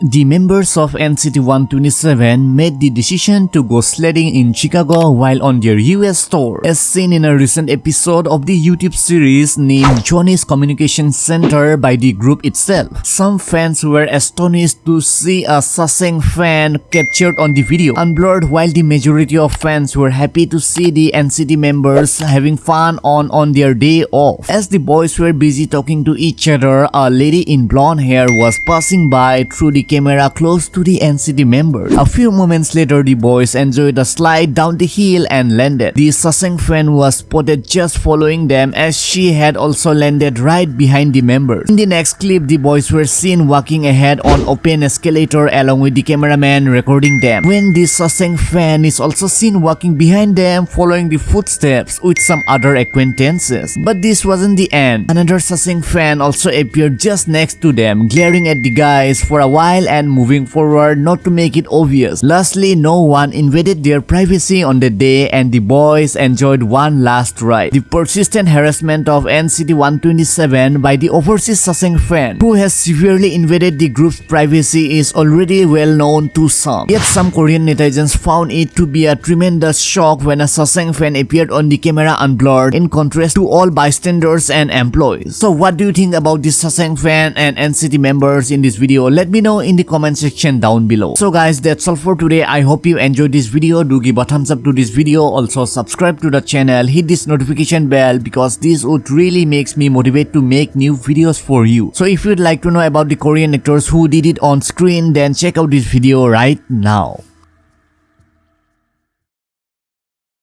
The members of NCT 127 made the decision to go sledding in Chicago while on their US tour, as seen in a recent episode of the YouTube series named Johnny's Communication Center by the group itself. Some fans were astonished to see a Sasaeng fan captured on the video, unblurred while the majority of fans were happy to see the NCT members having fun on, on their day off. As the boys were busy talking to each other, a lady in blonde hair was passing by through the camera close to the NCT members. A few moments later, the boys enjoyed a slide down the hill and landed. The Sasaeng fan was spotted just following them as she had also landed right behind the members. In the next clip, the boys were seen walking ahead on open escalator along with the cameraman recording them. When the Sasaeng fan is also seen walking behind them following the footsteps with some other acquaintances. But this wasn't the end. Another Sasaeng fan also appeared just next to them, glaring at the guys for a while and moving forward not to make it obvious. Lastly, no one invaded their privacy on the day and the boys enjoyed one last ride. The persistent harassment of NCT 127 by the overseas Sasaeng fan who has severely invaded the group's privacy is already well known to some. Yet some Korean netizens found it to be a tremendous shock when a Sasaeng fan appeared on the camera unblurred in contrast to all bystanders and employees. So what do you think about this Sasaeng fan and NCT members in this video? Let me in the comment section down below. So guys, that's all for today. I hope you enjoyed this video. Do give a thumbs up to this video. Also subscribe to the channel. Hit this notification bell because this would really makes me motivate to make new videos for you. So if you'd like to know about the Korean actors who did it on screen, then check out this video right now.